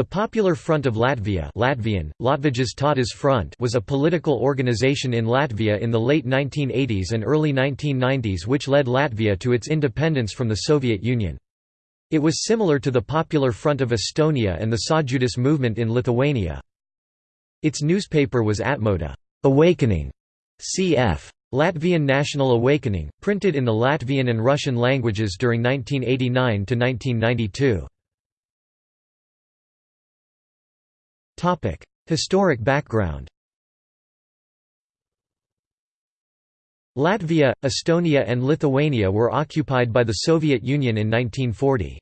The Popular Front of Latvia Latvian, Latvijas Front was a political organization in Latvia in the late 1980s and early 1990s which led Latvia to its independence from the Soviet Union. It was similar to the Popular Front of Estonia and the Sąjūdis movement in Lithuania. Its newspaper was Atmoda Awakening, cf. Latvian National Awakening, printed in the Latvian and Russian languages during 1989 Historic background Latvia, Estonia and Lithuania were occupied by the Soviet Union in 1940.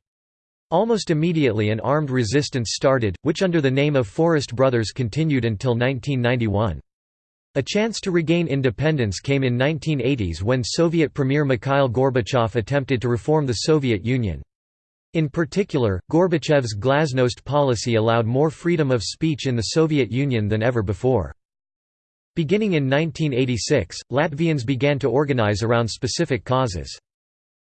Almost immediately an armed resistance started, which under the name of Forest Brothers continued until 1991. A chance to regain independence came in 1980s when Soviet Premier Mikhail Gorbachev attempted to reform the Soviet Union. In particular, Gorbachev's glasnost policy allowed more freedom of speech in the Soviet Union than ever before. Beginning in 1986, Latvians began to organize around specific causes.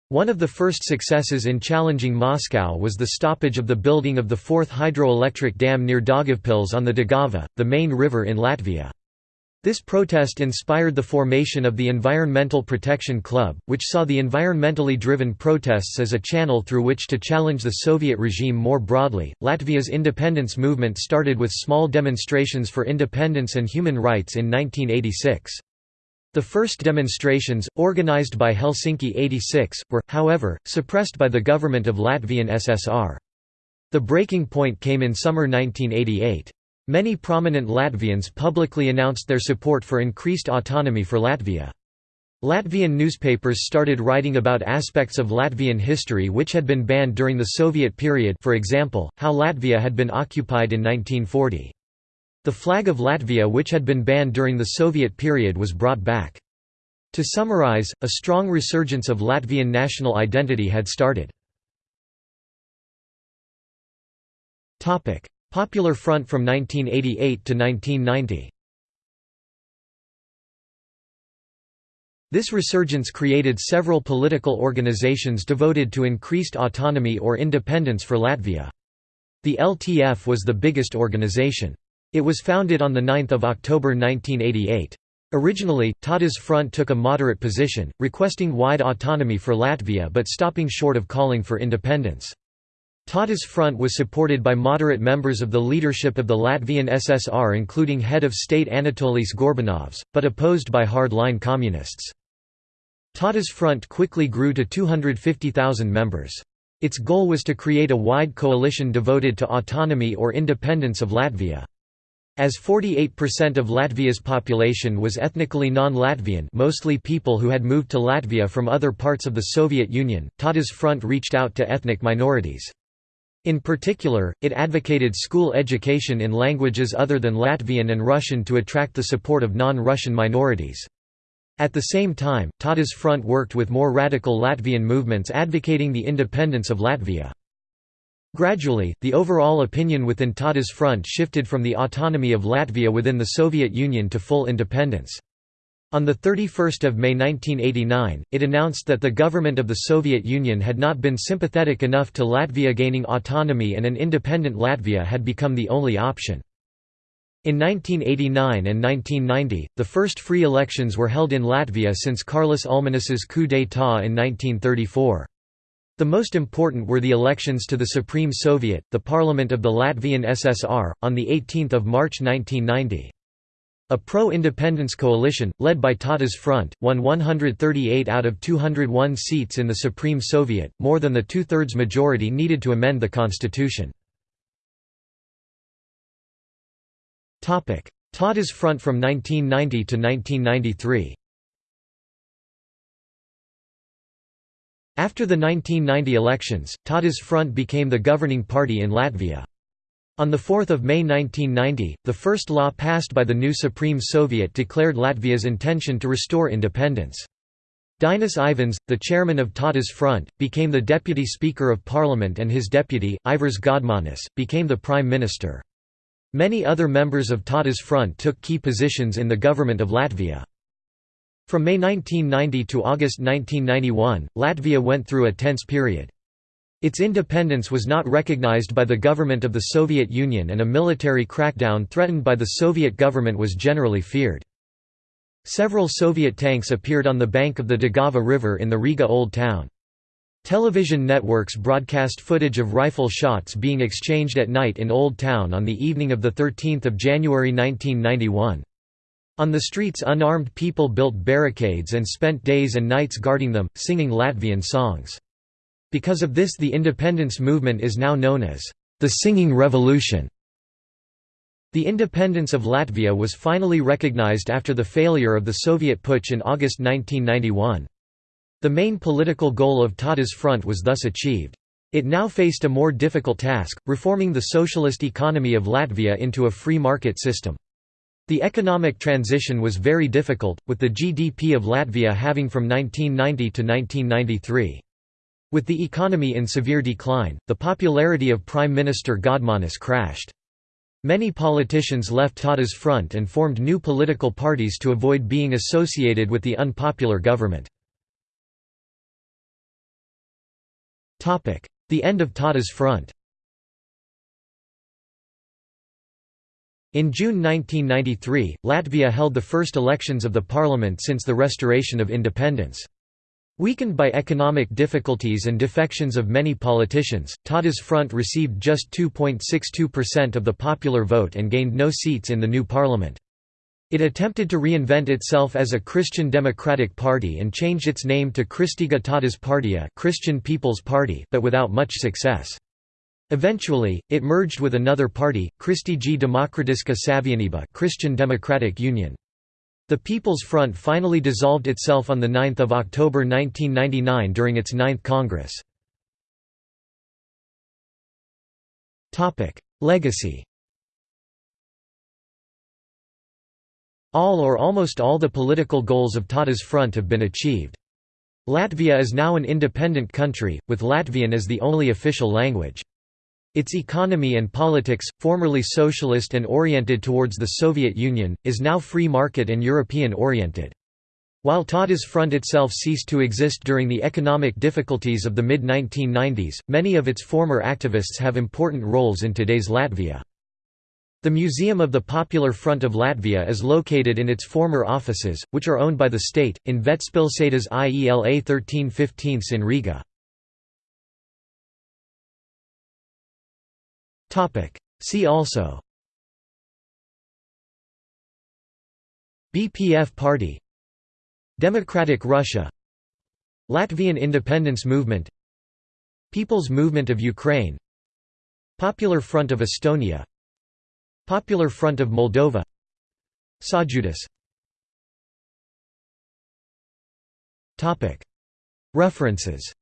One of the first successes in challenging Moscow was the stoppage of the building of the fourth hydroelectric dam near Daugavpils on the Daugava, the main river in Latvia. This protest inspired the formation of the Environmental Protection Club, which saw the environmentally driven protests as a channel through which to challenge the Soviet regime more broadly. Latvia's independence movement started with small demonstrations for independence and human rights in 1986. The first demonstrations, organized by Helsinki 86, were, however, suppressed by the government of Latvian SSR. The breaking point came in summer 1988. Many prominent Latvians publicly announced their support for increased autonomy for Latvia. Latvian newspapers started writing about aspects of Latvian history which had been banned during the Soviet period for example, how Latvia had been occupied in 1940. The flag of Latvia which had been banned during the Soviet period was brought back. To summarize, a strong resurgence of Latvian national identity had started. Popular Front from 1988 to 1990 This resurgence created several political organizations devoted to increased autonomy or independence for Latvia. The LTF was the biggest organization. It was founded on 9 October 1988. Originally, Tautas Front took a moderate position, requesting wide autonomy for Latvia but stopping short of calling for independence. Tautas Front was supported by moderate members of the leadership of the Latvian SSR including head of state Anatolijs Gorbunovs, but opposed by hard-line communists. Tautas Front quickly grew to 250,000 members. Its goal was to create a wide coalition devoted to autonomy or independence of Latvia. As 48% of Latvia's population was ethnically non-Latvian mostly people who had moved to Latvia from other parts of the Soviet Union, Tautas Front reached out to ethnic minorities. In particular, it advocated school education in languages other than Latvian and Russian to attract the support of non-Russian minorities. At the same time, Tautas Front worked with more radical Latvian movements advocating the independence of Latvia. Gradually, the overall opinion within Tautas Front shifted from the autonomy of Latvia within the Soviet Union to full independence. On 31 May 1989, it announced that the government of the Soviet Union had not been sympathetic enough to Latvia gaining autonomy and an independent Latvia had become the only option. In 1989 and 1990, the first free elections were held in Latvia since Kārlis Ulmanis's coup d'état in 1934. The most important were the elections to the Supreme Soviet, the Parliament of the Latvian SSR, on 18 March 1990. A pro-independence coalition, led by Tautas Front, won 138 out of 201 seats in the Supreme Soviet, more than the two-thirds majority needed to amend the constitution. Tautas Front from 1990 to 1993 After the 1990 elections, Tautas Front became the governing party in Latvia. On 4 May 1990, the first law passed by the new Supreme Soviet declared Latvia's intention to restore independence. Dainis Ivans, the chairman of Tautas Front, became the deputy speaker of parliament and his deputy, Ivars Godmanis, became the prime minister. Many other members of Tautas Front took key positions in the government of Latvia. From May 1990 to August 1991, Latvia went through a tense period. Its independence was not recognized by the government of the Soviet Union and a military crackdown threatened by the Soviet government was generally feared. Several Soviet tanks appeared on the bank of the Daugava River in the Riga Old Town. Television networks broadcast footage of rifle shots being exchanged at night in Old Town on the evening of 13 January 1991. On the streets unarmed people built barricades and spent days and nights guarding them, singing Latvian songs. Because of this the independence movement is now known as the Singing Revolution. The independence of Latvia was finally recognized after the failure of the Soviet putsch in August 1991. The main political goal of Tautas front was thus achieved. It now faced a more difficult task, reforming the socialist economy of Latvia into a free market system. The economic transition was very difficult, with the GDP of Latvia having from 1990 to 1993. With the economy in severe decline, the popularity of Prime Minister Godmanis crashed. Many politicians left Tautas front and formed new political parties to avoid being associated with the unpopular government. The end of Tautas front In June 1993, Latvia held the first elections of the parliament since the restoration of independence. Weakened by economic difficulties and defections of many politicians, Tautas Front received just 2.62% of the popular vote and gained no seats in the new parliament. It attempted to reinvent itself as a Christian Democratic Party and changed its name to Kristīgā Tautas Partija Christian People's Party, but without much success. Eventually, it merged with another party, Kristīga Demokratiska Savienība Christian Democratic Union. The People's Front finally dissolved itself on 9 October 1999 during its ninth Congress. Legacy All or almost all the political goals of Tautas Front have been achieved. Latvia is now an independent country, with Latvian as the only official language. Its economy and politics, formerly socialist and oriented towards the Soviet Union, is now free market and European-oriented. While Tautas Front itself ceased to exist during the economic difficulties of the mid-1990s, many of its former activists have important roles in today's Latvia. The Museum of the Popular Front of Latvia is located in its former offices, which are owned by the state, in Vecpilsētas IELA 1315 in Riga. See also. BPF Party. Democratic Russia. Latvian independence movement. People's Movement of Ukraine. Popular Front of Estonia. Popular Front of Moldova. Sąjūdis References